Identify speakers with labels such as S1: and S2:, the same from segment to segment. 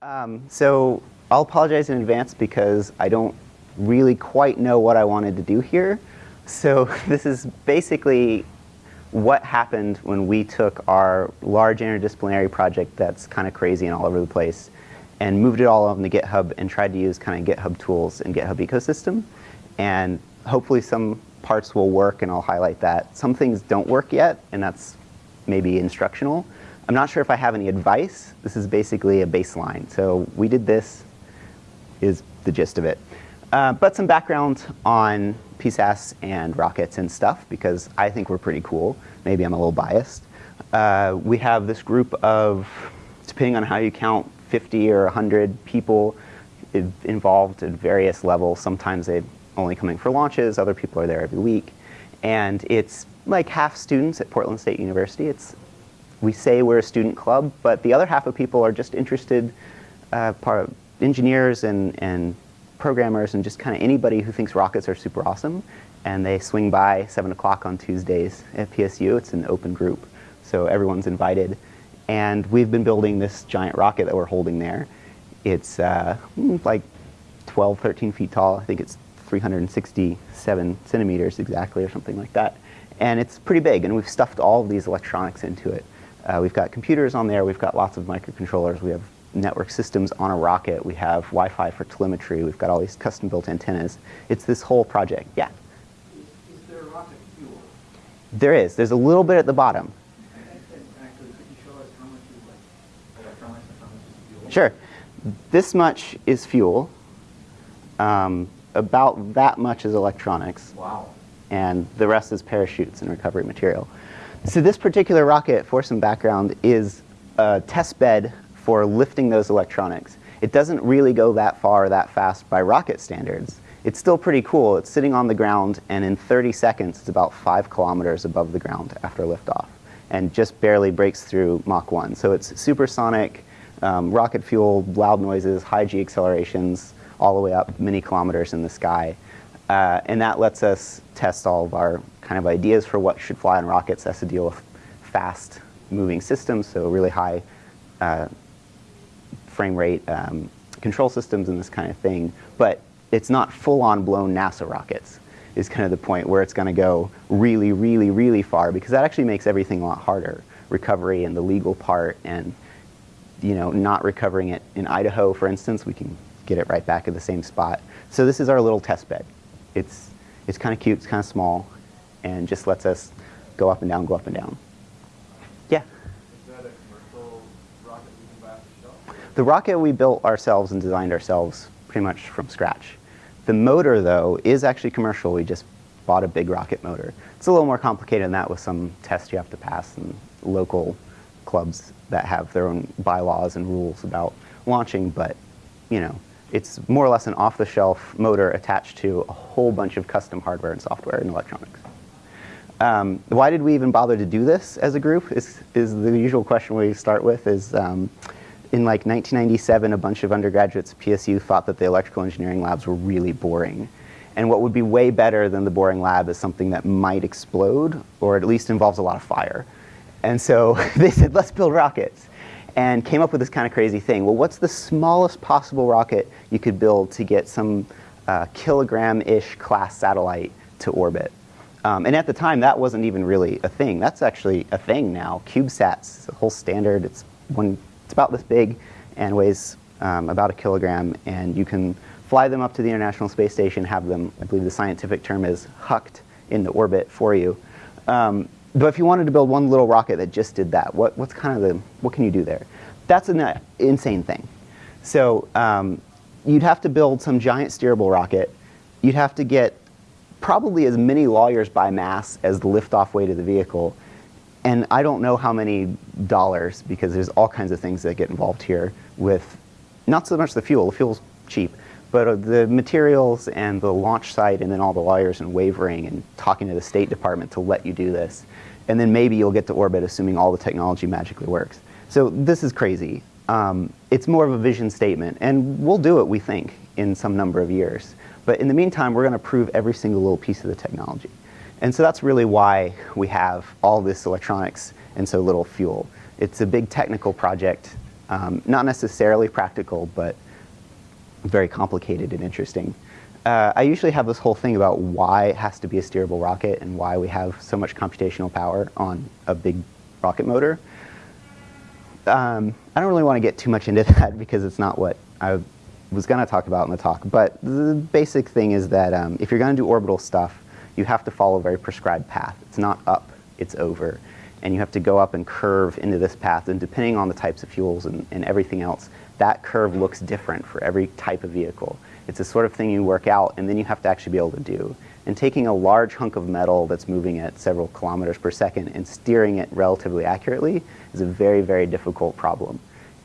S1: Um, so I'll apologize in advance because I don't really quite know what I wanted to do here. So this is basically what happened when we took our large interdisciplinary project that's kind of crazy and all over the place and moved it all on the GitHub and tried to use kind of GitHub tools and GitHub ecosystem. And hopefully some parts will work and I'll highlight that. Some things don't work yet and that's maybe instructional. I'm not sure if I have any advice. This is basically a baseline. So we did this is the gist of it. Uh, but some background on PSAS and rockets and stuff because I think we're pretty cool. Maybe I'm a little biased. Uh, we have this group of, depending on how you count, 50 or 100 people involved at various levels. Sometimes they're only coming for launches, other people are there every week. And it's like half students at Portland State University. It's we say we're a student club, but the other half of people are just interested uh, part engineers and, and programmers and just kind of anybody who thinks rockets are super awesome. And they swing by 7 o'clock on Tuesdays at PSU. It's an open group, so everyone's invited. And we've been building this giant rocket that we're holding there. It's uh, hmm, like 12, 13 feet tall. I think it's 367 centimeters exactly or something like that. And it's pretty big, and we've stuffed all of these electronics into it. Uh, we've got computers on there, we've got lots of microcontrollers, we have network systems on a rocket, we have Wi-Fi for telemetry, we've got all these custom-built antennas. It's this whole project, yeah?
S2: Is, is there rocket fuel?
S1: There is. There's a little bit at the bottom.
S2: Actually, could you show us how much is like electronics and how much is fuel?
S1: Sure. This much is fuel. Um, about that much is electronics.
S2: Wow.
S1: And the rest is parachutes and recovery material. So this particular rocket, for some background, is a test bed for lifting those electronics. It doesn't really go that far that fast by rocket standards. It's still pretty cool. It's sitting on the ground, and in 30 seconds, it's about five kilometers above the ground after liftoff, and just barely breaks through Mach 1. So it's supersonic, um, rocket fuel, loud noises, high G accelerations, all the way up many kilometers in the sky. Uh, and that lets us test all of our kind of ideas for what should fly on rockets. That's to deal with fast moving systems, so really high uh, frame rate um, control systems and this kind of thing. But it's not full-on blown NASA rockets is kind of the point where it's going to go really, really, really far because that actually makes everything a lot harder. Recovery and the legal part and you know, not recovering it in Idaho, for instance, we can get it right back at the same spot. So this is our little test bed. It's, it's kind of cute, it's kind of small, and just lets us go up and down, go up and down. Yeah?
S2: Is that a commercial rocket you can buy off the shelf?
S1: The rocket we built ourselves and designed ourselves pretty much from scratch. The motor, though, is actually commercial. We just bought a big rocket motor. It's a little more complicated than that with some tests you have to pass and local clubs that have their own bylaws and rules about launching, but you know, it's more or less an off-the-shelf motor attached to a whole bunch of custom hardware and software and electronics. Um, why did we even bother to do this as a group is, is the usual question we start with is um, in like 1997 a bunch of undergraduates at PSU thought that the electrical engineering labs were really boring. And what would be way better than the boring lab is something that might explode or at least involves a lot of fire. And so they said, let's build rockets and came up with this kind of crazy thing. Well, what's the smallest possible rocket you could build to get some uh, kilogram-ish class satellite to orbit? Um, and at the time, that wasn't even really a thing. That's actually a thing now. CubeSats, a whole standard. It's one. It's about this big and weighs um, about a kilogram, and you can fly them up to the International Space Station, have them, I believe the scientific term is hucked into orbit for you. Um, but if you wanted to build one little rocket that just did that, what, what's kind of the, what can you do there? That's an uh, insane thing. So um, you'd have to build some giant steerable rocket. You'd have to get probably as many lawyers by mass as the liftoff weight of the vehicle. And I don't know how many dollars, because there's all kinds of things that get involved here with not so much the fuel, the fuel's cheap, but uh, the materials and the launch site and then all the lawyers and wavering and talking to the State Department to let you do this. And then maybe you'll get to orbit assuming all the technology magically works. So this is crazy. Um, it's more of a vision statement and we'll do it, we think, in some number of years. But in the meantime, we're going to prove every single little piece of the technology. And so that's really why we have all this electronics and so little fuel. It's a big technical project Um, not necessarily practical, but very complicated and interesting. Uh, I usually have this whole thing about why it has to be a steerable rocket and why we have so much computational power on a big rocket motor. Um, I don't really want to get too much into that because it's not what I was going to talk about in the talk. But the basic thing is that um, if you're going to do orbital stuff, you have to follow a very prescribed path. It's not up, it's over. And you have to go up and curve into this path. And depending on the types of fuels and, and everything else, that curve looks different for every type of vehicle. It's the sort of thing you work out, and then you have to actually be able to do. And taking a large hunk of metal that's moving at several kilometers per second and steering it relatively accurately is a very, very difficult problem.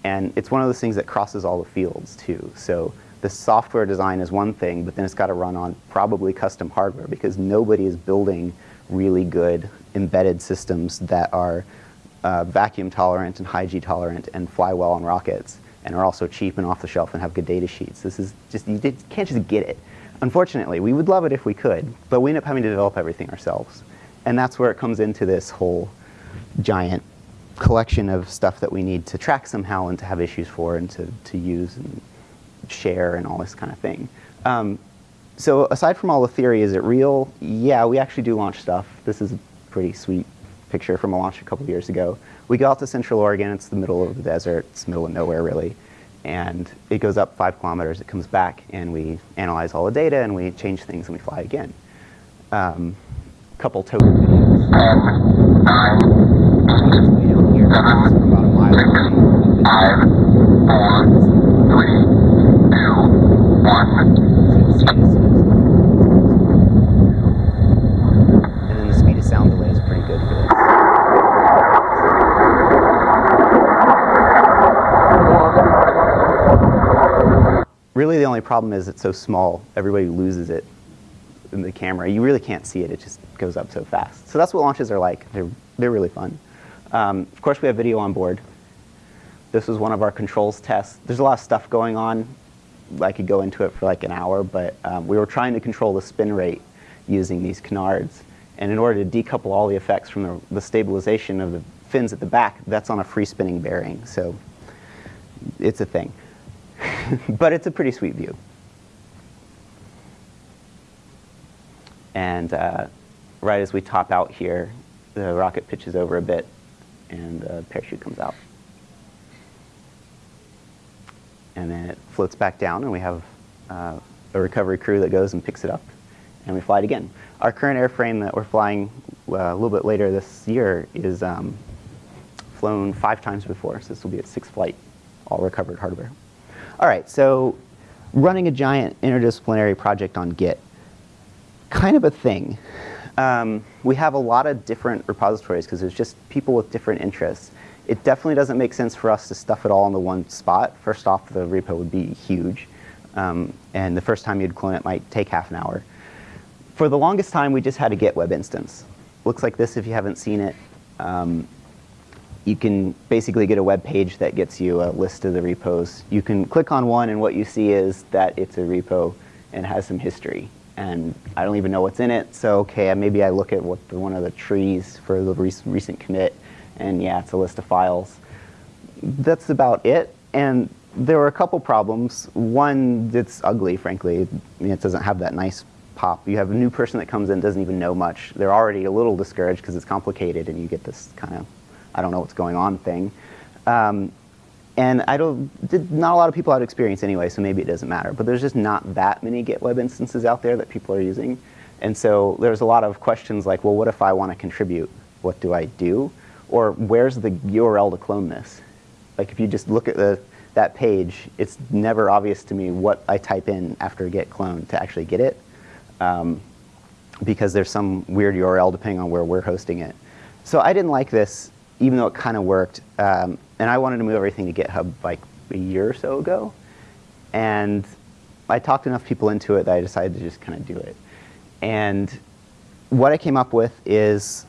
S1: And it's one of those things that crosses all the fields, too. So the software design is one thing, but then it's got to run on probably custom hardware because nobody is building really good embedded systems that are uh, vacuum tolerant and high G tolerant and fly well on rockets and are also cheap and off the shelf and have good data sheets. This is just, you can't just get it. Unfortunately, we would love it if we could, but we end up having to develop everything ourselves. And that's where it comes into this whole giant collection of stuff that we need to track somehow and to have issues for and to, to use and share and all this kind of thing. Um, so aside from all the theory, is it real? Yeah, we actually do launch stuff. This is a pretty sweet picture from a launch a couple years ago. We go out to Central Oregon. It's the middle of the desert. It's the middle of nowhere, really. And it goes up five kilometers. It comes back, and we analyze all the data, and we change things, and we fly again. Um, couple token videos. Way down here, from about a mile away.
S3: Five, four, three, two, one.
S1: So you'll see it as soon as- And then the speed of sound delay is pretty good for this. Really, the only problem is it's so small, everybody loses it in the camera. You really can't see it, it just goes up so fast. So that's what launches are like. They're, they're really fun. Um, of course, we have video on board. This was one of our controls tests. There's a lot of stuff going on. I could go into it for like an hour, but um, we were trying to control the spin rate using these canards. And in order to decouple all the effects from the, the stabilization of the fins at the back, that's on a free spinning bearing. So it's a thing. but it's a pretty sweet view. And uh, right as we top out here, the rocket pitches over a bit and the parachute comes out. And then it floats back down and we have uh, a recovery crew that goes and picks it up and we fly it again. Our current airframe that we're flying uh, a little bit later this year is um, flown five times before, so this will be its sixth flight, all recovered hardware. All right, so running a giant interdisciplinary project on Git, kind of a thing. Um, we have a lot of different repositories because there's just people with different interests. It definitely doesn't make sense for us to stuff it all into one spot. First off, the repo would be huge, um, and the first time you'd clone it might take half an hour. For the longest time, we just had a Git web instance. Looks like this if you haven't seen it. Um, you can basically get a web page that gets you a list of the repos. You can click on one and what you see is that it's a repo and has some history. And I don't even know what's in it, so okay, maybe I look at what the, one of the trees for the rec recent commit, and yeah, it's a list of files. That's about it. And there were a couple problems. One it's ugly, frankly. It doesn't have that nice pop. You have a new person that comes in, doesn't even know much. They're already a little discouraged because it's complicated, and you get this kind of I don't know what's going on thing. Um, and I don't, did, not a lot of people had experience anyway, so maybe it doesn't matter. But there's just not that many Git web instances out there that people are using. And so there's a lot of questions like, well, what if I want to contribute? What do I do? Or where's the URL to clone this? Like if you just look at the, that page, it's never obvious to me what I type in after git clone to actually get it. Um, because there's some weird URL depending on where we're hosting it. So I didn't like this even though it kind of worked. Um, and I wanted to move everything to GitHub like a year or so ago. And I talked enough people into it that I decided to just kind of do it. And what I came up with is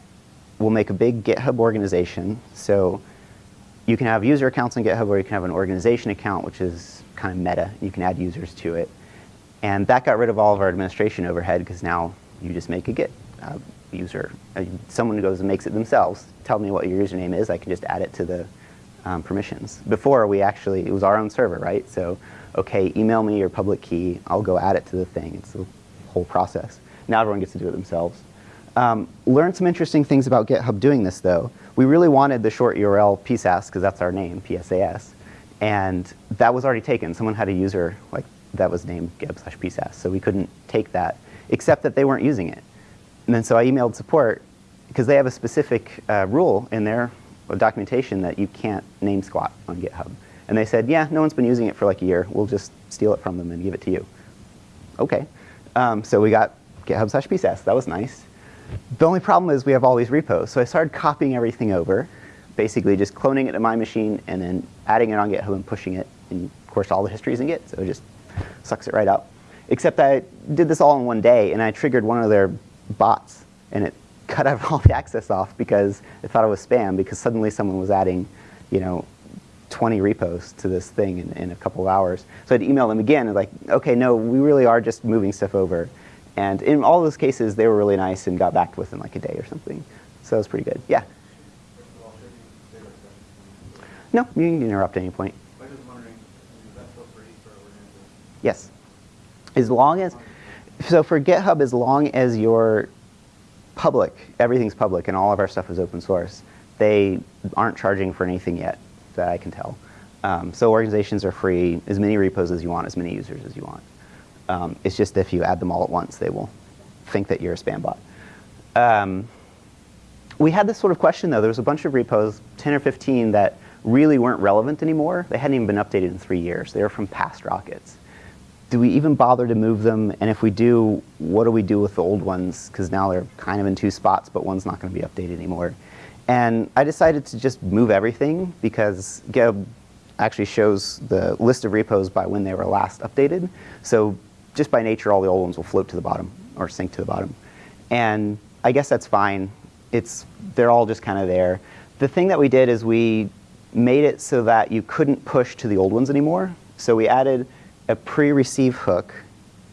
S1: we'll make a big GitHub organization. So you can have user accounts on GitHub or you can have an organization account, which is kind of meta. You can add users to it. And that got rid of all of our administration overhead because now you just make a Git uh, user. Uh, someone goes and makes it themselves. Tell me what your username is. I can just add it to the um, permissions. Before, we actually, it was our own server, right? So, okay, email me your public key, I'll go add it to the thing. It's the whole process. Now everyone gets to do it themselves. Um, learned some interesting things about GitHub doing this, though. We really wanted the short URL PSAS, because that's our name, PSAS. And that was already taken. Someone had a user like that was named github slash PSAS, so we couldn't take that, except that they weren't using it. And then so I emailed support, because they have a specific uh, rule in their documentation that you can't name squat on GitHub. And they said, yeah, no one's been using it for like a year. We'll just steal it from them and give it to you. Okay. Um, so we got GitHub slash PSAS. That was nice. The only problem is we have all these repos. So I started copying everything over, basically just cloning it to my machine and then adding it on GitHub and pushing it. And of course, all the history is in Git, so it just sucks it right up. Except I did this all in one day, and I triggered one of their bots, and it cut out all the access off because it thought it was spam because suddenly someone was adding, you know, 20 repos to this thing in, in a couple of hours. So I'd email them again and like, okay, no, we really are just moving stuff over. And in all those cases, they were really nice and got back within like a day or something. So it was pretty good. Yeah?
S2: First of all, should you say that question?
S1: No, you can interrupt at any point.
S2: I was just wondering, is that still free for?
S1: Yes. As long as, so for GitHub, as long as you're public, everything's public, and all of our stuff is open source, they aren't charging for anything yet that I can tell. Um, so organizations are free, as many repos as you want, as many users as you want. Um, it's just if you add them all at once, they will think that you're a spam bot. Um, we had this sort of question though. There was a bunch of repos, 10 or 15, that really weren't relevant anymore. They hadn't even been updated in three years. They were from past rockets. Do we even bother to move them? And if we do, what do we do with the old ones? Because now they're kind of in two spots, but one's not going to be updated anymore. And I decided to just move everything because GitHub actually shows the list of repos by when they were last updated. So just by nature, all the old ones will float to the bottom or sink to the bottom. And I guess that's fine. It's, they're all just kind of there. The thing that we did is we made it so that you couldn't push to the old ones anymore. So we added a pre-receive hook,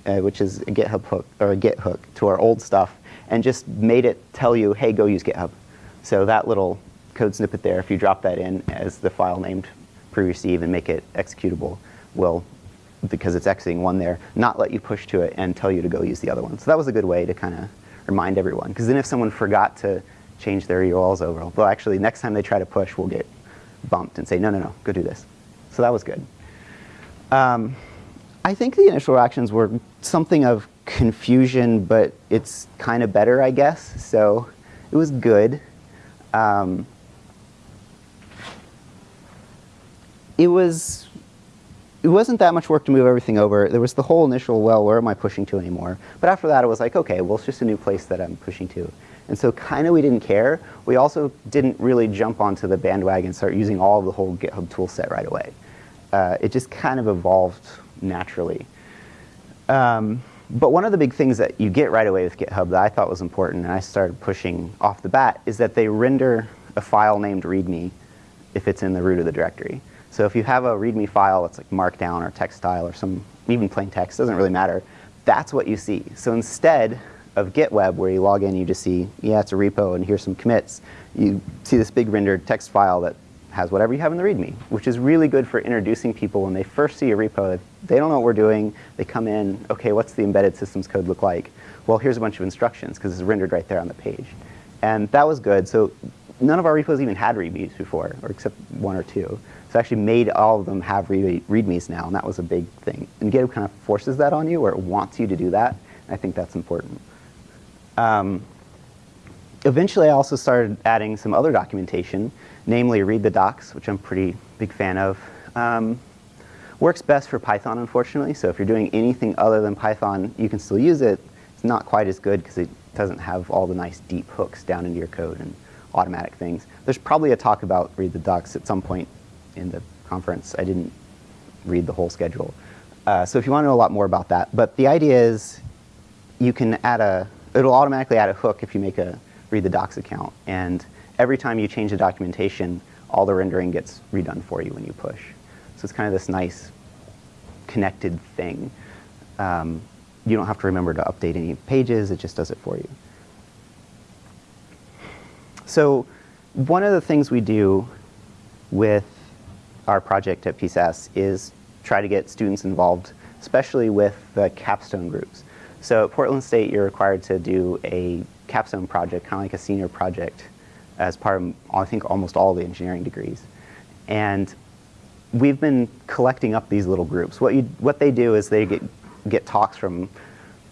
S1: uh, which is a GitHub hook or a Git hook to our old stuff, and just made it tell you, hey, go use GitHub. So that little code snippet there, if you drop that in as the file named pre-receive and make it executable, will, because it's exiting one there, not let you push to it and tell you to go use the other one. So that was a good way to kind of remind everyone. Because then if someone forgot to change their URLs over, well, actually, next time they try to push, we'll get bumped and say, no, no, no, go do this. So that was good. Um, I think the initial reactions were something of confusion, but it's kind of better, I guess. So it was good. Um, it was it wasn't that much work to move everything over. There was the whole initial, well, where am I pushing to anymore? But after that, it was like, okay, well, it's just a new place that I'm pushing to. And so kind of we didn't care. We also didn't really jump onto the bandwagon and start using all the whole GitHub tool set right away. Uh, it just kind of evolved naturally. Um, but one of the big things that you get right away with GitHub that I thought was important, and I started pushing off the bat, is that they render a file named README if it's in the root of the directory. So if you have a README file that's like Markdown or text style or some even plain text, doesn't really matter, that's what you see. So instead of GitWeb, where you log in, you just see, yeah, it's a repo and here's some commits, you see this big rendered text file that has whatever you have in the README, which is really good for introducing people when they first see a repo. They don't know what we're doing. They come in, okay, what's the embedded systems code look like? Well, here's a bunch of instructions because it's rendered right there on the page. And that was good. So none of our repos even had READMEs before, or except one or two. So I actually made all of them have READMEs now, and that was a big thing. And GitHub kind of forces that on you, or it wants you to do that. I think that's important. Um, eventually, I also started adding some other documentation namely read the docs, which I'm pretty big fan of. Um, works best for Python, unfortunately, so if you're doing anything other than Python, you can still use it. It's not quite as good because it doesn't have all the nice deep hooks down into your code and automatic things. There's probably a talk about read the docs at some point in the conference. I didn't read the whole schedule. Uh, so if you want to know a lot more about that. But the idea is you can add a, it'll automatically add a hook if you make a read the docs account. And every time you change the documentation, all the rendering gets redone for you when you push. So it's kind of this nice connected thing. Um, you don't have to remember to update any pages, it just does it for you. So one of the things we do with our project at PSAS is try to get students involved, especially with the capstone groups. So at Portland State, you're required to do a capstone project, kind of like a senior project, as part of, I think, almost all the engineering degrees. And we've been collecting up these little groups. What, you, what they do is they get, get talks from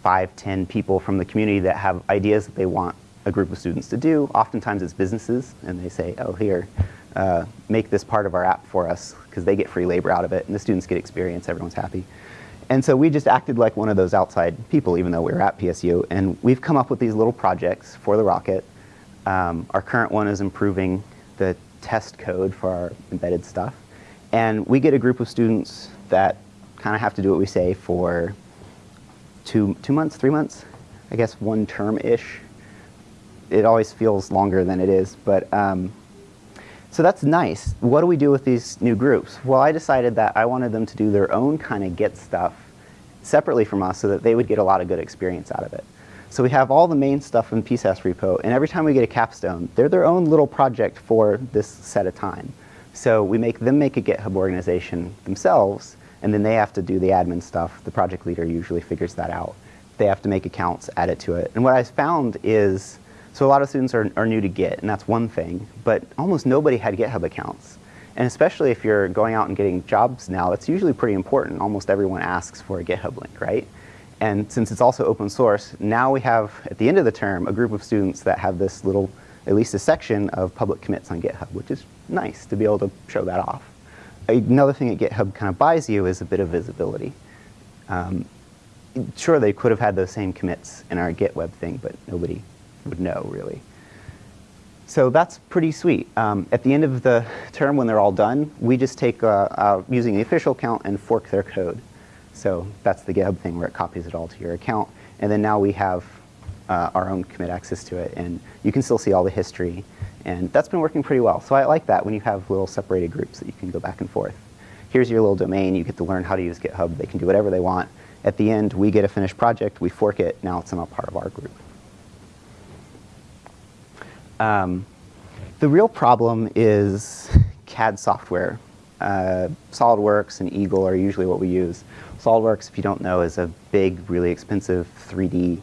S1: five, ten people from the community that have ideas that they want a group of students to do. Oftentimes it's businesses, and they say, oh, here, uh, make this part of our app for us, because they get free labor out of it, and the students get experience, everyone's happy. And so we just acted like one of those outside people, even though we were at PSU, and we've come up with these little projects for the rocket. Um, our current one is improving the test code for our embedded stuff. And we get a group of students that kind of have to do what we say for two, two months, three months, I guess one term-ish. It always feels longer than it is, but um, so that's nice. What do we do with these new groups? Well, I decided that I wanted them to do their own kind of Git stuff separately from us so that they would get a lot of good experience out of it. So we have all the main stuff in PSAS repo, and every time we get a capstone, they're their own little project for this set of time. So we make them make a GitHub organization themselves, and then they have to do the admin stuff. The project leader usually figures that out. They have to make accounts, add it to it. And what I found is, so a lot of students are, are new to Git, and that's one thing, but almost nobody had GitHub accounts. And especially if you're going out and getting jobs now, it's usually pretty important. Almost everyone asks for a GitHub link, right? And since it's also open source, now we have, at the end of the term, a group of students that have this little, at least a section of public commits on GitHub, which is nice to be able to show that off. Another thing that GitHub kind of buys you is a bit of visibility. Um, sure, they could have had those same commits in our Git web thing, but nobody would know, really. So that's pretty sweet. Um, at the end of the term, when they're all done, we just take, uh, uh, using the official account and fork their code. So that's the GitHub thing where it copies it all to your account. And then now we have uh, our own commit access to it. And you can still see all the history. And that's been working pretty well. So I like that when you have little separated groups that you can go back and forth. Here's your little domain. You get to learn how to use GitHub. They can do whatever they want. At the end, we get a finished project. We fork it. Now it's not part of our group. Um, the real problem is CAD software. Uh, SolidWorks and Eagle are usually what we use. SolidWorks, if you don't know, is a big, really expensive 3D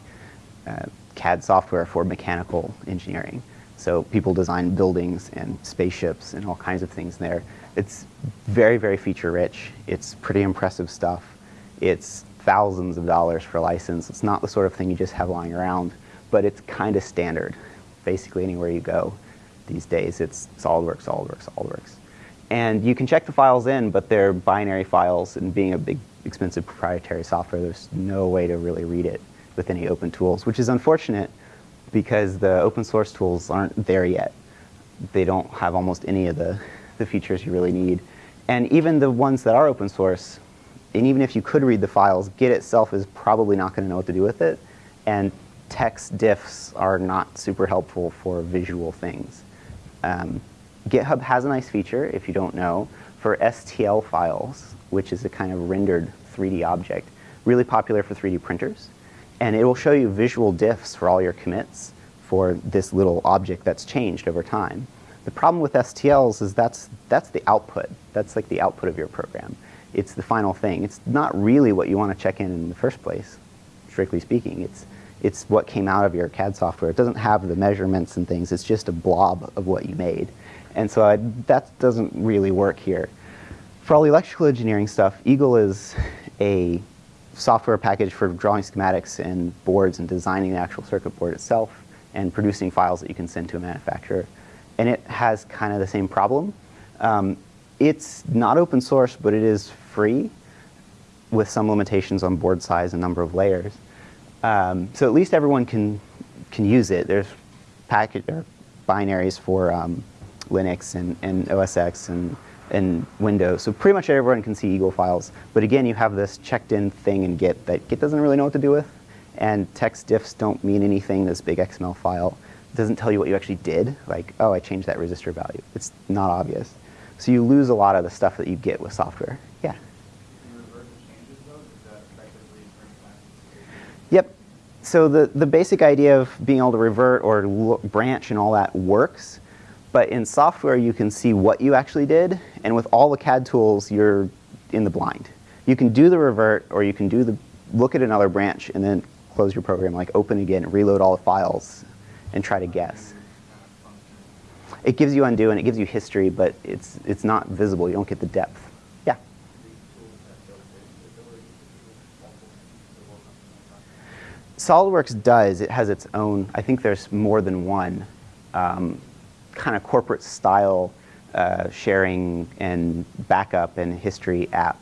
S1: uh, CAD software for mechanical engineering. So people design buildings and spaceships and all kinds of things there. It's very, very feature rich. It's pretty impressive stuff. It's thousands of dollars for a license. It's not the sort of thing you just have lying around, but it's kind of standard. Basically anywhere you go these days, it's SolidWorks, SolidWorks, SolidWorks. And you can check the files in, but they're binary files, and being a big, expensive proprietary software, there's no way to really read it with any open tools, which is unfortunate because the open source tools aren't there yet. They don't have almost any of the, the features you really need. And even the ones that are open source, and even if you could read the files, Git itself is probably not going to know what to do with it. And text diffs are not super helpful for visual things. Um, GitHub has a nice feature, if you don't know, for STL files, which is a kind of rendered 3D object, really popular for 3D printers. And it will show you visual diffs for all your commits for this little object that's changed over time. The problem with STLs is that's, that's the output. That's like the output of your program. It's the final thing. It's not really what you want to check in in the first place, strictly speaking. It's, it's what came out of your CAD software. It doesn't have the measurements and things. It's just a blob of what you made. And so I, that doesn't really work here. For all the electrical engineering stuff, Eagle is a software package for drawing schematics and boards and designing the actual circuit board itself and producing files that you can send to a manufacturer. And it has kind of the same problem. Um, it's not open source, but it is free with some limitations on board size and number of layers. Um, so at least everyone can, can use it. There's package, or binaries for um, Linux and, and OS X and and Windows. So pretty much everyone can see Eagle files. But again, you have this checked in thing in Git that Git doesn't really know what to do with. And text diffs don't mean anything, this big XML file. It doesn't tell you what you actually did, like, oh, I changed that resistor value. It's not obvious. So you lose a lot of the stuff that you get with software. Yeah?
S2: Can you revert the changes though? Does that effectively bring back?
S1: Yep. So the, the basic idea of being able to revert or lo- branch and all that works, But in software, you can see what you actually did, and with all the CAD tools, you're in the blind. You can do the revert, or you can do the look at another branch and then close your program, like open again, reload all the files, and try to guess. It gives you undo and it gives you history, but it's it's not visible. You don't get the depth. Yeah. SolidWorks does. It has its own. I think there's more than one um, kind of corporate style uh, sharing and backup and history app.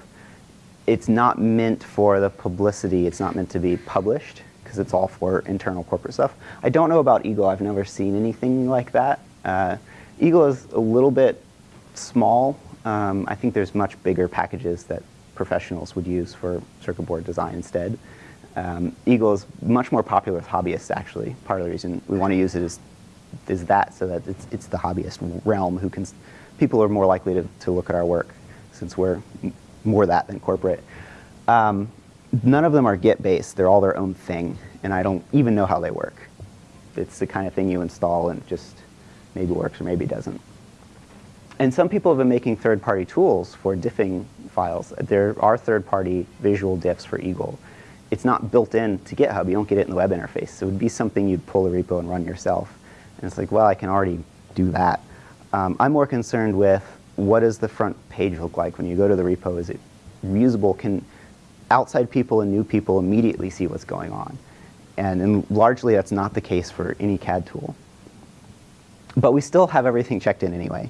S1: It's not meant for the publicity. It's not meant to be published because it's all for internal corporate stuff. I don't know about Eagle. I've never seen anything like that. Uh, Eagle is a little bit small. Um, I think there's much bigger packages that professionals would use for circuit board design instead. Um, Eagle is much more popular with hobbyists, actually. Part of the reason we want to use it is, is that, so that it's, it's the hobbyist realm who can, people are more likely to, to look at our work since we're more that than corporate. Um, none of them are Git-based. They're all their own thing, and I don't even know how they work. It's the kind of thing you install and just maybe works or maybe doesn't. And some people have been making third-party tools for diffing files. There are third-party visual diffs for Eagle. It's not built in to GitHub. You don't get it in the web interface. So it would be something you'd pull a repo and run yourself. And it's like, well, I can already do that. Um, I'm more concerned with what does the front page look like when you go to the repo? Is it reusable? Can outside people and new people immediately see what's going on? And, and largely that's not the case for any CAD tool. But we still have everything checked in anyway.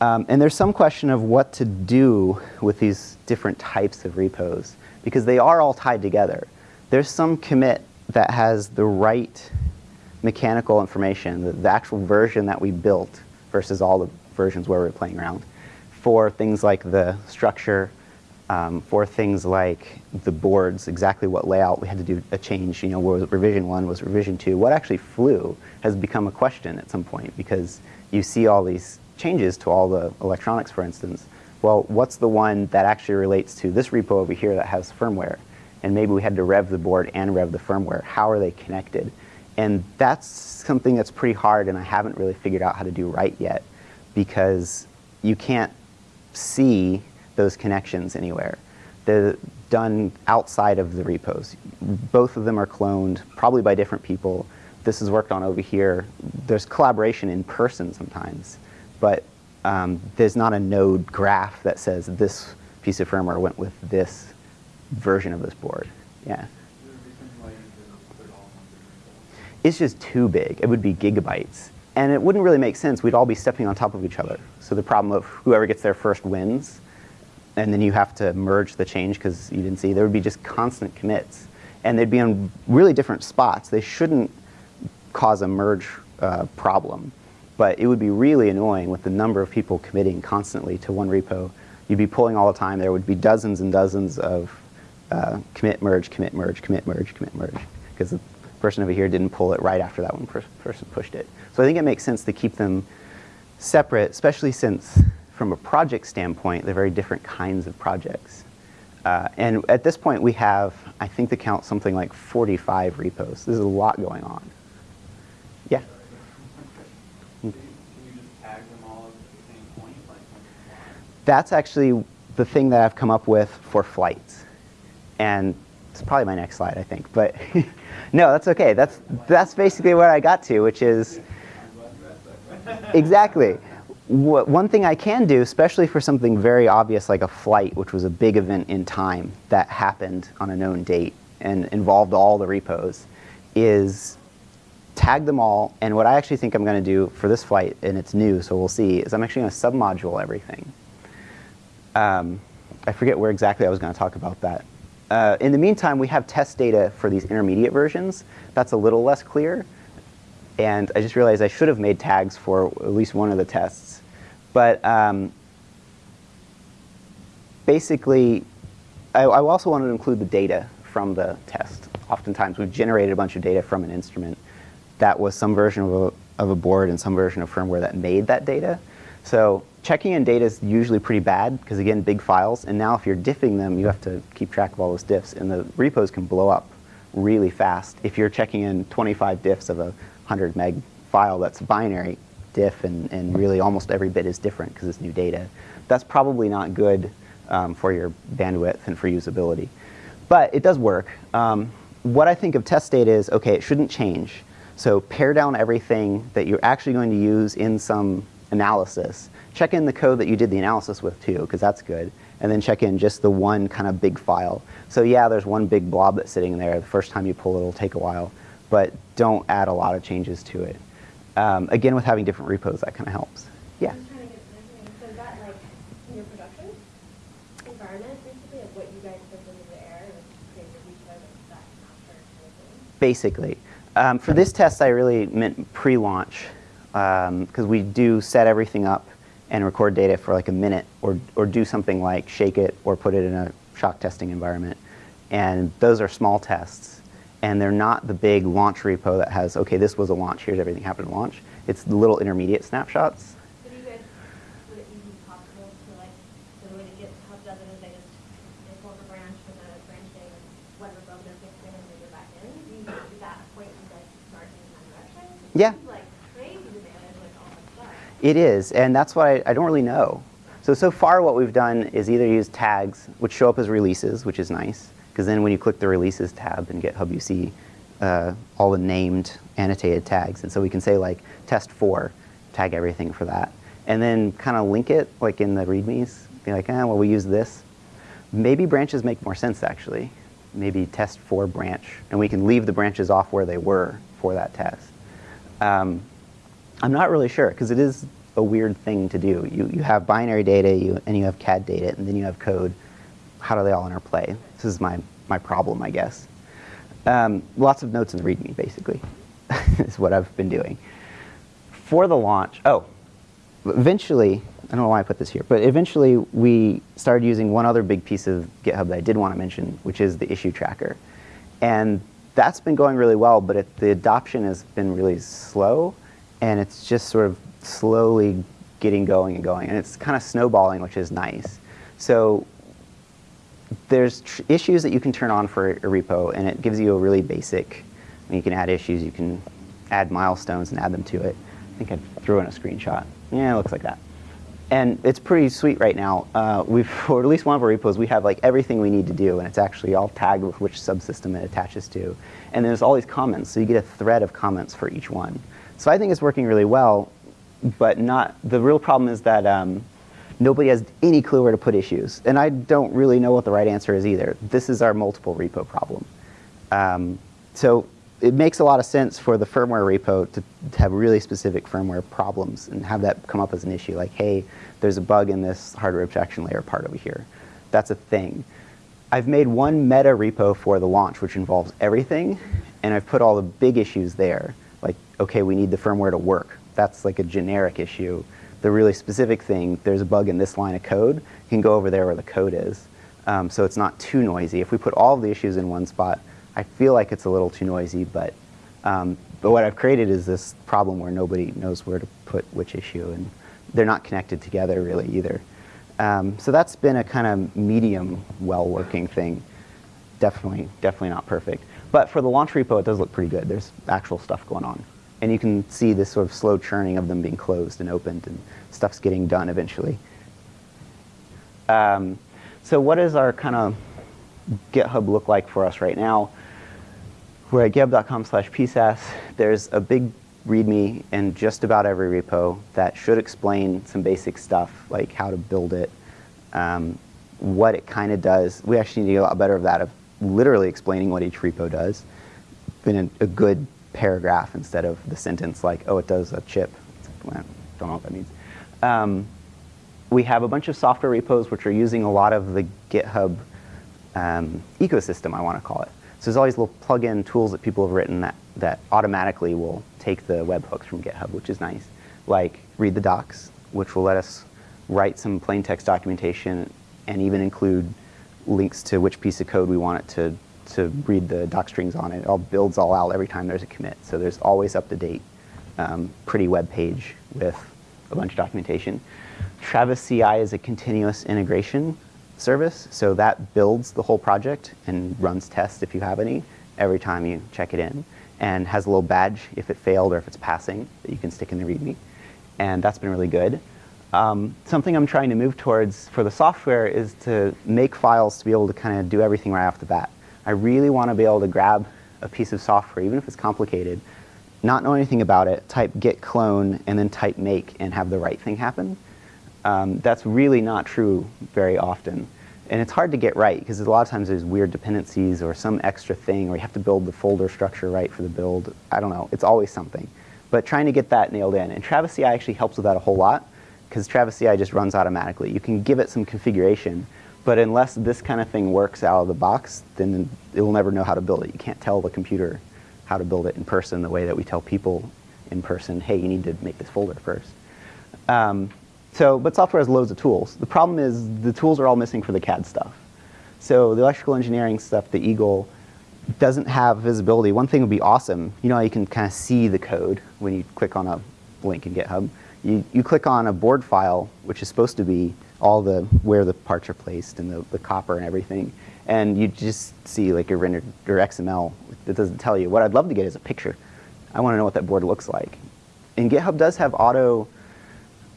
S1: Um, and there's some question of what to do with these different types of repos because they are all tied together. There's some commit that has the right mechanical information, the, the actual version that we built versus all the versions where we're playing around for things like the structure, um, for things like the boards, exactly what layout we had to do a change, you know, was revision one, was revision two, what actually flew has become a question at some point because you see all these changes to all the electronics, for instance. Well, what's the one that actually relates to this repo over here that has firmware? And maybe we had to rev the board and rev the firmware. How are they connected? And that's something that's pretty hard and I haven't really figured out how to do right yet because you can't see those connections anywhere. They're done outside of the repos. Both of them are cloned, probably by different people. This is worked on over here. There's collaboration in person sometimes, but um, there's not a node graph that says this piece of firmware went with this version of this board. Yeah. It's just too big. It would be gigabytes. And it wouldn't really make sense. We'd all be stepping on top of each other. So the problem of whoever gets there first wins, and then you have to merge the change because you didn't see, there would be just constant commits. And they'd be on really different spots. They shouldn't cause a merge uh, problem. But it would be really annoying with the number of people committing constantly to one repo. You'd be pulling all the time. There would be dozens and dozens of uh, commit merge, commit merge, commit merge, commit merge, because the person over here didn't pull it right after that one per person pushed it. So I think it makes sense to keep them separate, especially since from a project standpoint, they're very different kinds of projects. Uh, and at this point, we have, I think the count something like 45 repos. There's a lot going on. Yeah.
S2: Can you just tag them all at the same point? Like,
S1: That's actually the thing that I've come up with for flights. And it's probably my next slide, I think. But no, that's okay. That's, that's basically where I got to, which is exactly. Wh- One thing I can do, especially for something very obvious like a flight, which was a big event in time that happened on a known date and involved all the repos, is tag them all. And what I actually think I'm going to do for this flight, and it's new, so we'll see, is I'm actually going to submodule everything. Um, I forget where exactly I was going to talk about that. Uh, in the meantime, we have test data for these intermediate versions. That's a little less clear. And I just realized I should have made tags for at least one of the tests. But um, basically, I, I also wanted to include the data from the test. Oftentimes, we've generated a bunch of data from an instrument that was some version of a, of a board and some version of firmware that made that data. So checking in data is usually pretty bad because again, big files. And now if you're diffing them, you have to keep track of all those diffs, and the repos can blow up really fast. If you're checking in 25 diffs of a 100 meg file that's binary, diff, and, and really almost every bit is different because it's new data. That's probably not good um, for your bandwidth and for usability. But it does work. Um, what I think of test data is, okay, it shouldn't change. So pare down everything that you're actually going to use in some analysis. Check in the code that you did the analysis with too, because that's good. And then check in just the one kind of big file. So yeah, there's one big blob that's sitting there. The first time you pull it, it'll take a while. But don't add a lot of changes to it. Um, again, with having different repos, that kind of helps. Yeah.
S4: I'm just trying to get an understanding. So that like in your production environment, basically, what you guys put into the air and create your repo that's that master kind of thing?
S1: Basically. Um, for this test, I really meant pre-launch Um, because we do set everything up and record data for like a minute or, or do something like shake it or put it in a shock testing environment. And those are small tests. And they're not the big launch repo that has, okay, this was a launch, here's everything happened at launch. It's the little intermediate snapshots.
S4: So do you guys, would it be possible to like, the way that GitHub does it is they just, they pull a branch with a branch whatever bug they're fixing and they go back in? Do you, is that a point you guys start in that direction?
S1: Yeah.
S4: like crazy to manage like all that stuff.
S1: It is, and that's why I, I don't really know. So, so far what we've done is either use tags, which show up as releases, which is nice, because then when you click the releases tab in GitHub, you see uh, all the named annotated tags. And so we can say like test four, tag everything for that. And then kind of link it like in the readmes, be like, eh, well, we use this. Maybe branches make more sense actually. Maybe test for branch, and we can leave the branches off where they were for that test. Um, I'm not really sure because it is a weird thing to do. You, you have binary data you, and you have CAD data and then you have code. How do they all interplay? This is my, my problem, I guess. Um, lots of notes in the README, basically, is what I've been doing. For the launch, oh, eventually, I don't know why I put this here, but eventually we started using one other big piece of GitHub that I did want to mention, which is the issue tracker. And that's been going really well, but it, the adoption has been really slow, and it's just sort of slowly getting going and going, and it's kind of snowballing, which is nice. So there's issues that you can turn on for a repo, and it gives you a really basic. I mean, you can add issues, you can add milestones and add them to it. I think I threw in a screenshot. Yeah, it looks like that. And it's pretty sweet right now. Uh, we've, for at least one of our repos, we have like everything we need to do, and it's actually all tagged with which subsystem it attaches to. And there's all these comments, so you get a thread of comments for each one. So I think it's working really well, but not. The real problem is that um, nobody has any clue where to put issues, and I don't really know what the right answer is either. This is our multiple repo problem. Um, so it makes a lot of sense for the firmware repo to, to have really specific firmware problems and have that come up as an issue. Like, hey, there's a bug in this hardware abstraction layer part over here. That's a thing. I've made one meta repo for the launch, which involves everything, and I've put all the big issues there. Like, okay, we need the firmware to work. That's like a generic issue. The really specific thing, there's a bug in this line of code, you can go over there where the code is. Um, so it's not too noisy. If we put all the issues in one spot, I feel like it's a little too noisy, but, um, but what I've created is this problem where nobody knows where to put which issue, and they're not connected together really either. Um, so that's been a kind of medium, well-working thing. Definitely, definitely not perfect. But for the launch repo, it does look pretty good. There's actual stuff going on. And you can see this sort of slow churning of them being closed and opened, and stuff's getting done eventually. Um, so what does our kind of GitHub look like for us right now? We're at github.com slash psas. There's a big README in just about every repo that should explain some basic stuff, like how to build it, um, what it kind of does. We actually need to get a lot better of that, of literally explaining what each repo does in a, a good paragraph instead of the sentence like, oh, it does a chip. Well, don't know what that means. Um, we have a bunch of software repos which are using a lot of the GitHub um, ecosystem, I want to call it. So there's all these little plug-in tools that people have written that, that automatically will take the webhooks from GitHub, which is nice. Like read the docs, which will let us write some plain text documentation and even include links to which piece of code we want it to, to read the doc strings on. It all builds all out every time there's a commit. So there's always up-to-date, um, pretty web page with a bunch of documentation. Travis CI is a continuous integration service, so that builds the whole project and runs tests if you have any every time you check it in, and has a little badge if it failed or if it's passing that you can stick in the README. and that's been really good. Um, something I'm trying to move towards for the software is to make files to be able to kind of do everything right off the bat. I really want to be able to grab a piece of software, even if it's complicated, not know anything about it, type git clone, and then type make and have the right thing happen. Um, that's really not true very often. And it's hard to get right because a lot of times there's weird dependencies or some extra thing or you have to build the folder structure right for the build. I don't know. It's always something. But trying to get that nailed in. And Travis CI actually helps with that a whole lot because Travis CI just runs automatically. You can give it some configuration, but unless this kind of thing works out of the box, then it will never know how to build it. You can't tell the computer how to build it in person the way that we tell people in person, hey, you need to make this folder first. Um, so, but software has loads of tools. The problem is the tools are all missing for the CAD stuff. So the electrical engineering stuff, the Eagle, doesn't have visibility. One thing would be awesome. You know how you can kind of see the code when you click on a link in GitHub? You, you click on a board file, which is supposed to be all the where the parts are placed and the, the copper and everything, and you just see like your rendered or XML. that doesn't tell you. What I'd love to get is a picture. I want to know what that board looks like. And GitHub does have auto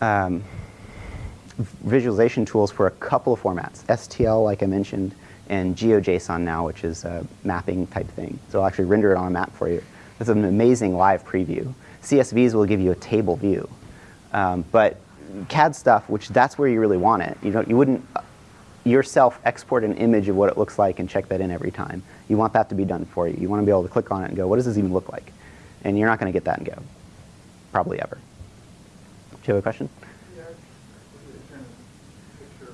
S1: um, visualization tools for a couple of formats. STL, like I mentioned, and GeoJSON now, which is a mapping type thing. So it'll actually render it on a map for you. That's an amazing live preview. CSVs will give you a table view. Um, but CAD stuff, which that's where you really want it. You, don't, you wouldn't yourself export an image of what it looks like and check that in every time. You want that to be done for you. You want to be able to click on it and go, what does this even look like? And you're not going to get that and go, probably ever. Do you have a question?
S2: Yeah, in terms of picture,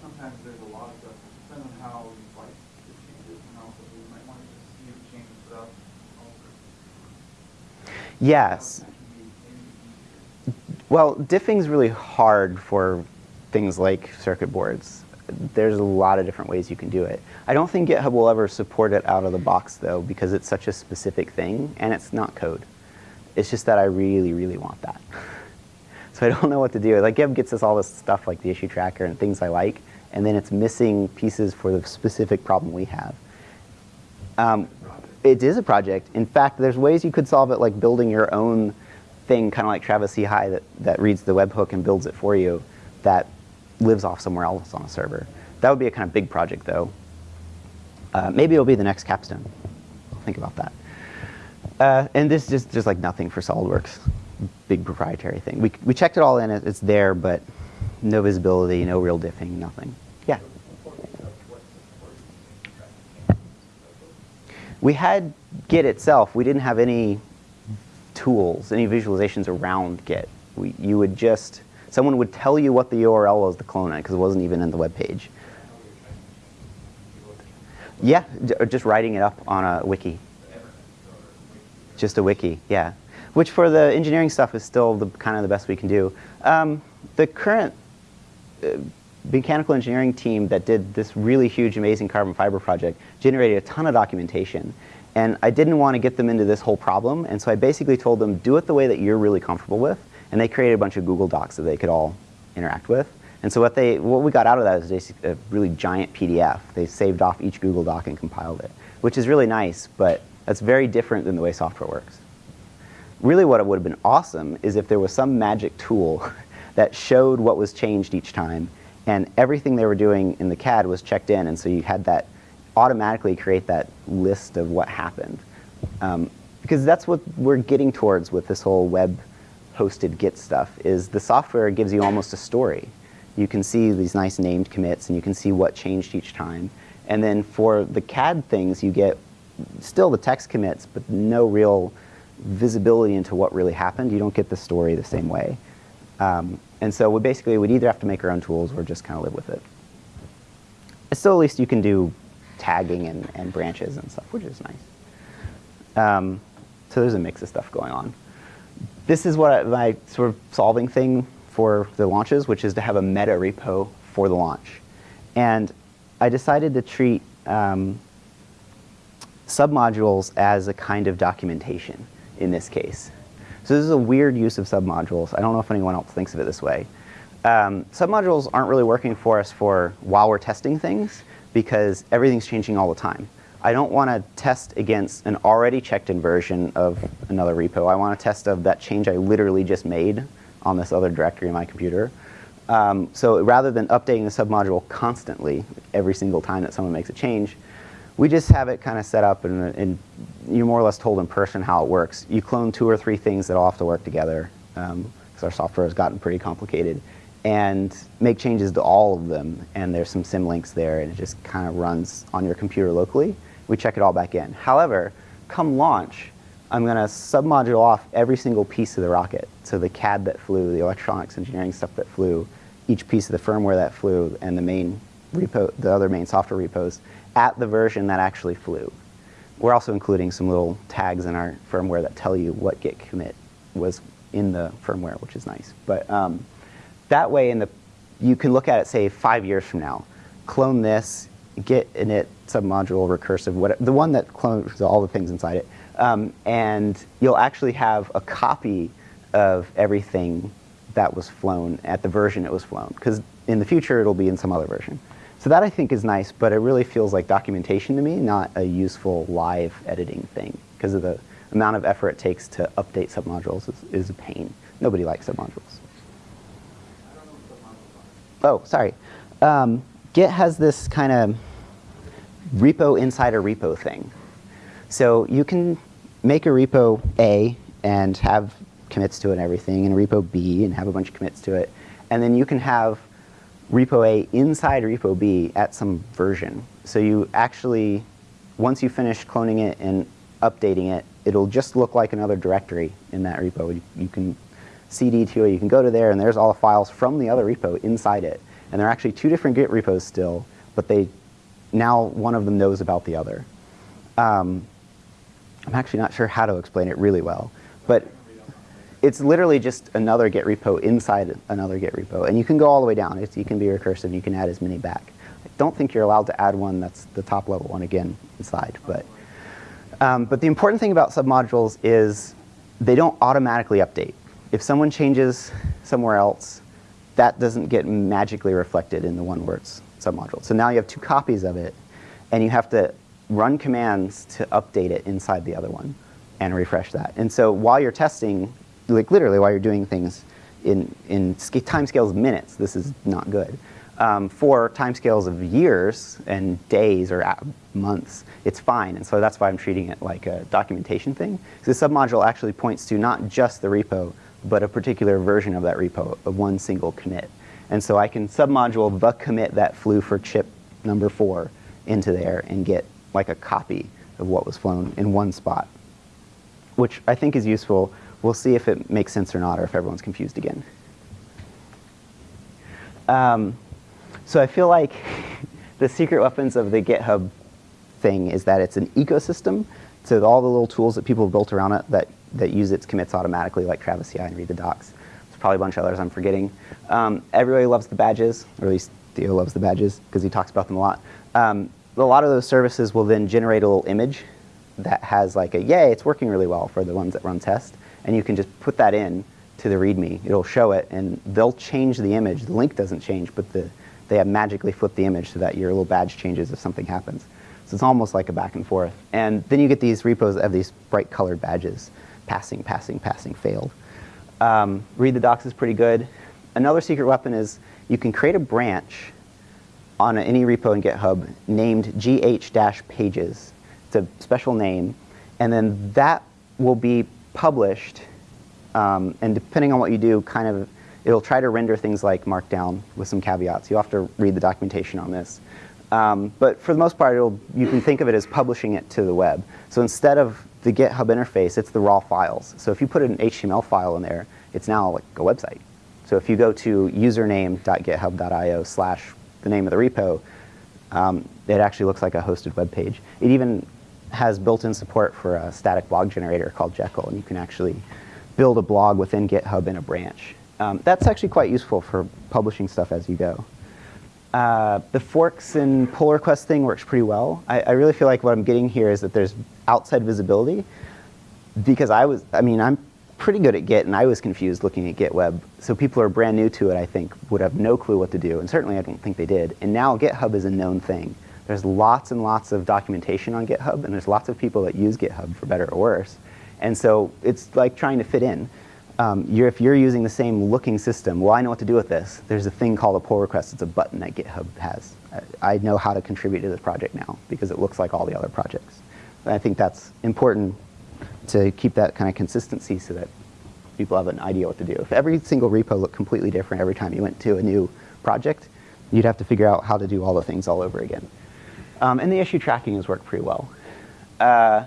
S2: sometimes there's a lot of stuff, depending on how you like to change it, and also you might want to just see the changes without alter.
S1: Yes.
S2: That diffing.
S1: Well, diffing's really hard for things like circuit boards. There's a lot of different ways you can do it. I don't think GitHub will ever support it out of the box though, because it's such a specific thing and it's not code. It's just that I really, really want that. so I don't know what to do. Like GitHub gets us all this stuff like the issue tracker and things I like, and then it's missing pieces for the specific problem we have. Um, it is a project. In fact, there's ways you could solve it like building your own thing, kind of like Travis CI that, that reads the webhook and builds it for you that lives off somewhere else on a server. That would be a kind of big project though. Uh, maybe it'll be the next capstone. Think about that. Uh, and this is just, like nothing for SolidWorks. Big proprietary thing. We, we checked it all in, it's there, but no visibility, no real diffing, nothing. Yeah. We had Git itself. We didn't have any tools, any visualizations around Git. We, you would just, someone would tell you what the URL was to clone it because it wasn't even in the web page. Yeah, just writing it up on a wiki. Just a wiki, yeah. Which for the engineering stuff is still the kind of the best we can do. Um, the current uh, mechanical engineering team that did this really huge, amazing carbon fiber project generated a ton of documentation. And I didn't want to get them into this whole problem, and so I basically told them, do it the way that you're really comfortable with. And they created a bunch of Google Docs that they could all interact with. And so what they, what we got out of that is a really giant PDF. They saved off each Google Doc and compiled it, which is really nice, but that's very different than the way software works. Really what it would have been awesome is if there was some magic tool that showed what was changed each time and everything they were doing in the CAD was checked in and so you had that automatically create that list of what happened. Um, because that's what we're getting towards with this whole web hosted Git stuff is the software gives you almost a story. You can see these nice named commits and you can see what changed each time. And then for the CAD things, you get still the text commits, but no real visibility into what really happened. You don't get the story the same way. Um, and so we basically would either have to make our own tools or just kind of live with it. Still, at least you can do tagging and, and branches and stuff, which is nice. Um, so there's a mix of stuff going on. This is what I, my sort of solving thing for the launches, which is to have a meta repo for the launch. And I decided to treat um, submodules as a kind of documentation in this case. So this is a weird use of submodules. I don't know if anyone else thinks of it this way. Um, submodules aren't really working for us for while we're testing things because everything's changing all the time. I don't want to test against an already checked in version of another repo. I want to test of that change I literally just made on this other directory in my computer. Um, so rather than updating the submodule constantly every single time that someone makes a change, we just have it kind of set up and, and you're more or less told in person how it works. You clone two or three things that all have to work together because um, our software has gotten pretty complicated and make changes to all of them and there's some symlinks there and it just kind of runs on your computer locally. We check it all back in. However, come launch, I'm going to submodule off every single piece of the rocket. So the CAD that flew, the electronics engineering stuff that flew, each piece of the firmware that flew, and the main repo, the other main software repos at the version that actually flew. We're also including some little tags in our firmware that tell you what git commit was in the firmware, which is nice. But um, that way, in the you can look at it, say, five years from now, clone this, git init submodule recursive, whatever, the one that clones all the things inside it, um, and you'll actually have a copy of everything that was flown at the version it was flown. Because in the future, it'll be in some other version. So that I think is nice, but it really feels like documentation to me, not a useful live editing thing. Because of the amount of effort it takes to update submodules is, is a pain. Nobody likes submodules. Oh, sorry. Um, Git has this kind of repo inside a repo thing. So you can make a repo A and have commits to it and everything, and a repo B and have a bunch of commits to it. And then you can have repo A inside repo B at some version. So you actually, once you finish cloning it and updating it, it'll just look like another directory in that repo. You, you can cd to it, you can go to there, and there's all the files from the other repo inside it. And they're actually two different Git repos still, but they now one of them knows about the other. Um, I'm actually not sure how to explain it really well, but it's literally just another Git repo inside another Git repo. And you can go all the way down. It's, you can be recursive. And you can add as many back. I don't think you're allowed to add one that's the top level one again inside. But, um, but the important thing about submodules is they don't automatically update. If someone changes somewhere else, that doesn't get magically reflected in the one it's submodule. So now you have two copies of it, and you have to run commands to update it inside the other one and refresh that. And so while you're testing, like literally while you're doing things in, in time scales of minutes, this is not good. Um, for time scales of years and days or months, it's fine. And so that's why I'm treating it like a documentation thing. So the submodule actually points to not just the repo, but a particular version of that repo, of one single commit. And so I can submodule the commit that flew for chip number four into there and get like a copy of what was flown in one spot, which I think is useful. We'll see if it makes sense or not, or if everyone's confused again. Um, so I feel like the secret weapons of the GitHub thing is that it's an ecosystem. So all the little tools that people have built around it that, that use its commits automatically, like Travis CI and read the docs. There's probably a bunch of others I'm forgetting. Um, everybody loves the badges, or at least Theo loves the badges because he talks about them a lot. Um, a lot of those services will then generate a little image that has like a, yay, it's working really well for the ones that run test. And you can just put that in to the README. It'll show it, and they'll change the image. The link doesn't change, but the, they have magically flipped the image so that your little badge changes if something happens. So it's almost like a back and forth. And then you get these repos that have these bright colored badges. Passing, passing, passing, failed. Um, read the docs is pretty good. Another secret weapon is you can create a branch on any repo in GitHub named gh-pages. It's a special name. And then that will be published. Um, and depending on what you do, kind of, it'll try to render things like Markdown with some caveats. You'll have to read the documentation on this. Um, but for the most part, you can think of it as publishing it to the web. So instead of the GitHub interface, it's the raw files. So if you put an HTML file in there, it's now like a website. So if you go to username.github.io slash the name of the repo, um, it actually looks like a hosted web page. It even has built-in support for a static blog generator called Jekyll, and you can actually build a blog within GitHub in a branch. Um, that's actually quite useful for publishing stuff as you go. Uh, the forks and pull request thing works pretty well. I, I, really feel like what I'm getting here is that there's outside visibility because I was, I mean, I'm pretty good at Git and I was confused looking at Git web. So people who are brand new to it, I think, would have no clue what to do. And certainly I don't think they did. And now GitHub is a known thing. There's lots and lots of documentation on GitHub and there's lots of people that use GitHub for better or worse. And so it's like trying to fit in. Um, you're, if you're using the same looking system, well, I know what to do with this. There's a thing called a pull request. It's a button that GitHub has. I, I know how to contribute to this project now because it looks like all the other projects. And I think that's important to keep that kind of consistency so that people have an idea what to do. If every single repo looked completely different every time you went to a new project, you'd have to figure out how to do all the things all over again. Um, and the issue tracking has worked pretty well. Uh,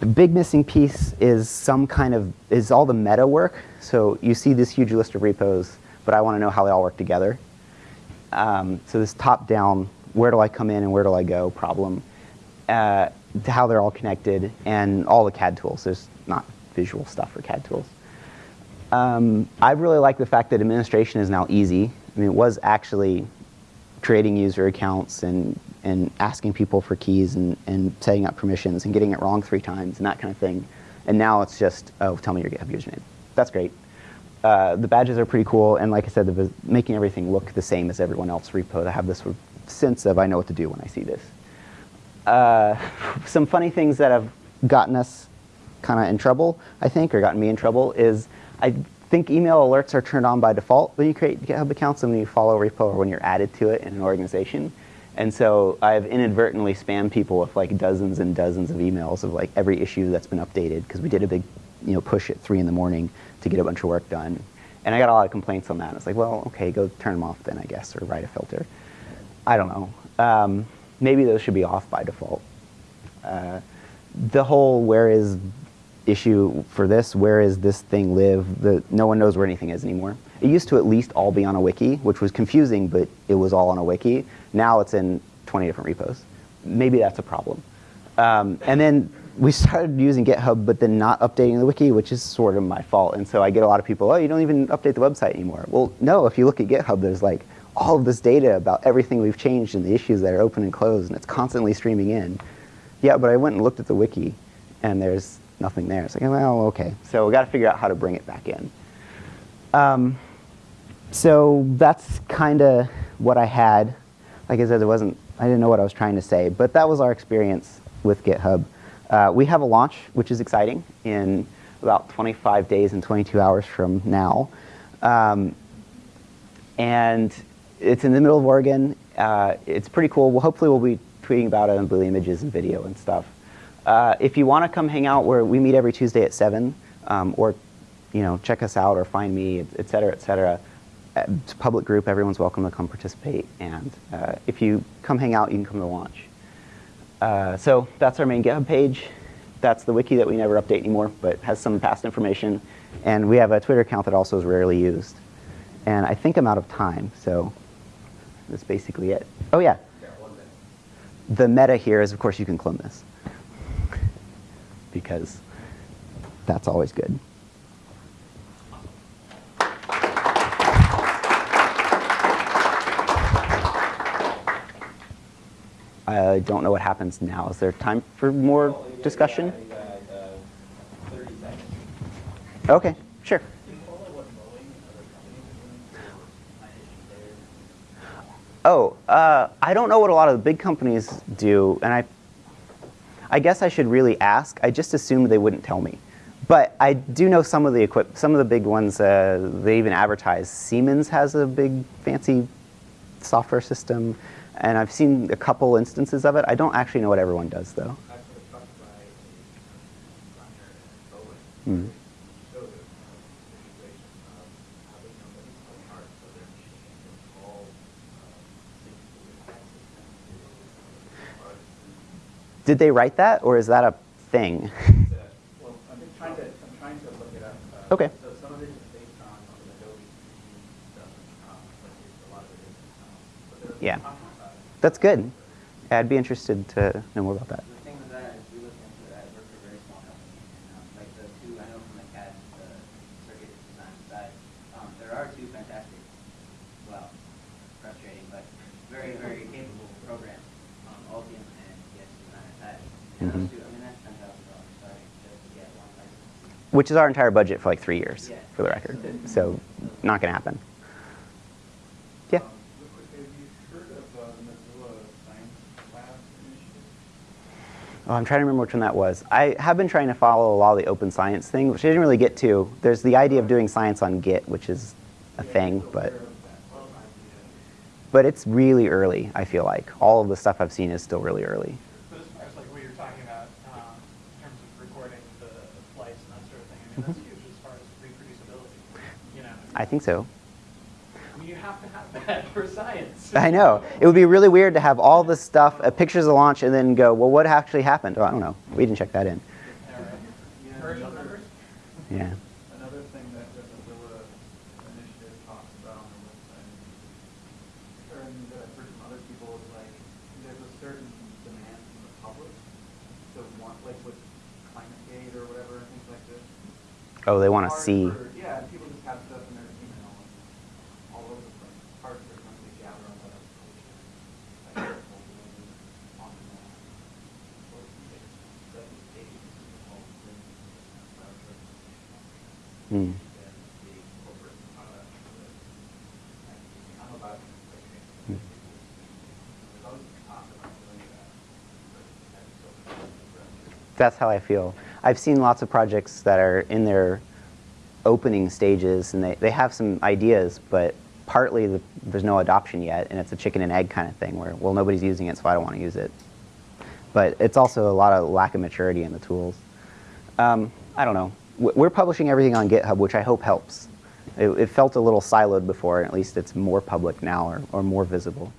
S1: the big missing piece is some kind of, is all the meta work. So you see this huge list of repos, but I want to know how they all work together. Um, so this top-down, where do I come in and where do I go problem, uh, to how they're all connected, and all the CAD tools. There's not visual stuff for CAD tools. Um, I really like the fact that administration is now easy. I mean, it was actually creating user accounts and, and asking people for keys and, and setting up permissions and getting it wrong three times and that kind of thing. And now it's just, oh, tell me your GitHub username. That's great. Uh, the badges are pretty cool, and like I said, the, making everything look the same as everyone else repo to have this sort of sense of I know what to do when I see this. Uh, some funny things that have gotten us kind of in trouble, I think, or gotten me in trouble, is I think email alerts are turned on by default when you create GitHub accounts and when you follow a repo or when you're added to it in an organization. And so I've inadvertently spammed people with like dozens and dozens of emails of like every issue that's been updated because we did a big you know, push at 3 in the morning to get a bunch of work done. And I got a lot of complaints on that. It's like, well, okay, go turn them off then, I guess, or write a filter. I don't know. Um, maybe those should be off by default. Uh, the whole where is issue for this, where is this thing live, the, no one knows where anything is anymore. It used to at least all be on a wiki, which was confusing, but it was all on a wiki. Now it's in 20 different repos. Maybe that's a problem. Um, and then we started using GitHub, but then not updating the wiki, which is sort of my fault. And so I get a lot of people, oh, you don't even update the website anymore. Well, no, if you look at GitHub, there's like all of this data about everything we've changed and the issues that are open and closed, and it's constantly streaming in. Yeah, but I went and looked at the wiki, and there's nothing there. It's like, well, okay. So we got to figure out how to bring it back in. Um, so that's kind of what I had. Like I said, it wasn't. I didn't know what I was trying to say, but that was our experience with GitHub. Uh, we have a launch, which is exciting, in about 25 days and 22 hours from now. Um, and it's in the middle of Oregon. Uh, it's pretty cool. Well, hopefully we'll be tweeting about it on Blue Images and video and stuff. Uh, if you want to come hang out, where we meet every Tuesday at 7, um, or you know, check us out or find me, et cetera, et cetera. It's a public group. Everyone's welcome to come participate. And uh, if you come hang out, you can come to launch. Uh, so that's our main GitHub page. That's the wiki that we never update anymore, but has some past information. And we have a Twitter account that also is rarely used. And I think I'm out of time, so that's basically it. Oh yeah. The meta here is, of course, you can clone this. Because that's always good. I don't know what happens now. Is there time for more discussion? Okay, sure. Oh, uh, I don't know what a lot of the big companies do, and I, I guess I should really ask. I just assumed they wouldn't tell me, but I do know some of the equip, some of the big ones. Uh, they even advertise. Siemens has a big fancy software system, and I've seen a couple instances of it. I don't actually know what everyone does though. Hmm. Did they write that, or is that a thing?
S2: Well, to, I'm trying to look it up. uh,
S1: Okay.
S2: So some of it is based on on Adobe um, but a lot of it isn't. um,
S1: Yeah.
S2: Talking about it.
S1: That's good. I'd be interested to know more about that.
S5: The thing with that is we looked into that, we're a very small company, um, like the two, I know from the CAD, the circuit design side, um, there are two fantastic, well, frustrating, but very, very capable programs, um, Altium and PS Design attached. And those
S1: Mhm.
S5: two, I mean, that's ten thousand dollars starting just to get one license.
S1: Which is our entire budget for like three years,
S5: Yeah.
S1: for the record. So, not going to happen. Yeah.
S2: Um, Real quick, have you heard of uh, the Mozilla Science Lab initiative?
S1: Oh, I'm trying to remember which one that was. I have been trying to follow a lot of the open science thing, which I didn't really get to. There's the idea of doing science on Git, which is a thing, but but it's really early. I feel like all of the stuff I've seen is still really early.
S2: But as far as like what you're talking about, um, in terms of recording the flights and that sort of thing, I mean, that's huge as far as reproducibility, you know?
S1: I think so.
S2: I mean, you have to have that for science.
S1: I know. It would be really weird to have all this stuff, uh, pictures of launch, and then go, well, what actually happened? Oh, I don't know. We didn't check that in.
S2: All right. Version numbers?
S1: Yeah.
S2: Another thing that the Mozilla initiative talks about on the website, or that I've heard from other people, is like, there's a certain demand from the public to want, like with climate gate or whatever, and things like this.
S1: Oh, they want to
S2: Hard
S1: see.
S2: for- Yeah, and people just have stuff in their email all over the place. It's hard for them to gather all that information. Like, on the map. Or six, seven pages of all the things about the-
S1: Hmm.
S2: I'm about to.
S1: Hmm.
S2: There's always talk about doing that. but I just don't-
S1: That's how I feel. I've seen lots of projects that are in their opening stages, and they, they have some ideas, but partly the, there's no adoption yet, and it's a chicken and egg kind of thing where, well, nobody's using it, so I don't want to use it. But it's also a lot of lack of maturity in the tools. Um, I don't know. We're publishing everything on GitHub, which I hope helps. It, it felt a little siloed before, and at least it's more public now or, or more visible.